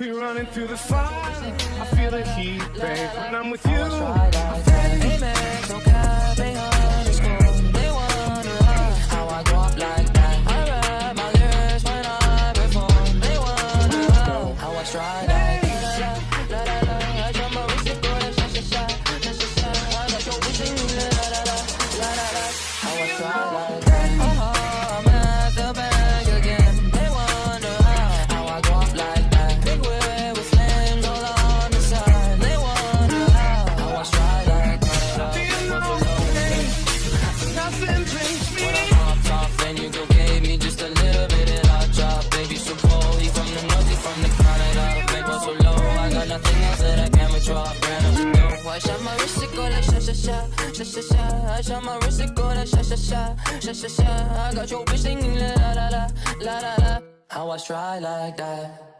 We running through the fire. I feel the heat, babe. When I'm with you, Try like that. Amex, no cap, ain't nothing else that I can withdraw. Brand new. I shot my wrist, it go like sha sha sha, sha sha sha. I shot my wrist, it go like sha sha sha, sha sha sha. I got your bitch singing la la la la la la. How I stride like that.